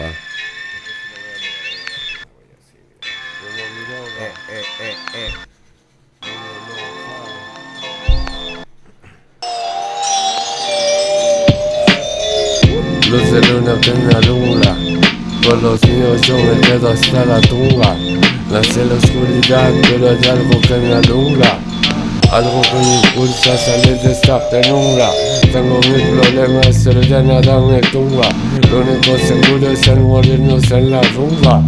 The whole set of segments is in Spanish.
pa. Eh. Luz de luna me alumbra Por los míos yo me quedo hasta la tumba Nace la oscuridad pero hay algo que me alumbra Algo que me impulsa a salir de esta penumbra. Tengo mis problemas pero ya nada me tumba. Lo único seguro es el morirnos en la rumba.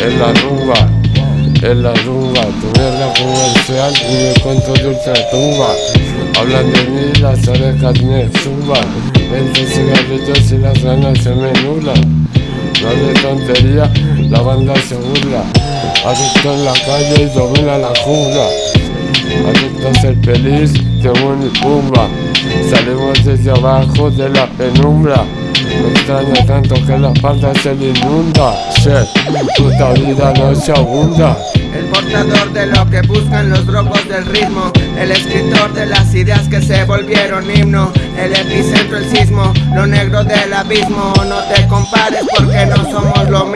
En la rumba en la rumba, tu mierda comercial y me cuento de ultratumba Hablan de mí, las orejas me zumban. Vente cigarrillos y las ganas se me nublan. No de tontería, la banda se burla. Adicto en la calle y domina la jungla ser feliz, tengo mi pumba Salimos desde abajo de la penumbra. Me extraña tanto que la falda se le inunda. Shit, puta vida no se abunda. El portador de lo que buscan los drogos del ritmo. El escritor de las ideas que se volvieron himno. El epicentro, el sismo, lo negro del abismo. No te compares porque no somos lo mismo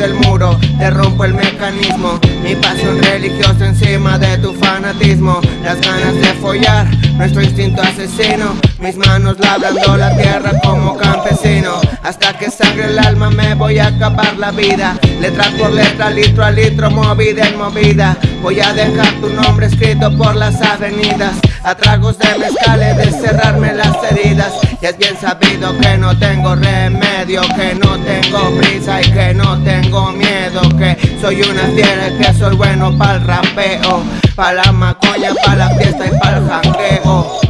que te jode el muro, te rompo el mecanismo. Mi pasión religiosa encima de tu fanatismo. Las ganas de follar, nuestro instinto asesino. Mis manos labrando la tierra como campesino. Hasta que sangre el alma me voy a acabar la vida. Letra por letra, litro a litro, movida en movida. Voy a dejar tu nombre escrito por las avenidas. A tragos de mezcal he de cerrarme las heridas. Y es bien sabido que no tengo remedio Que no tengo prisa y que no tengo miedo Que soy una fiera y que soy bueno para el rapeo Pa' la macoña, pa' la fiesta y pa' el jangueo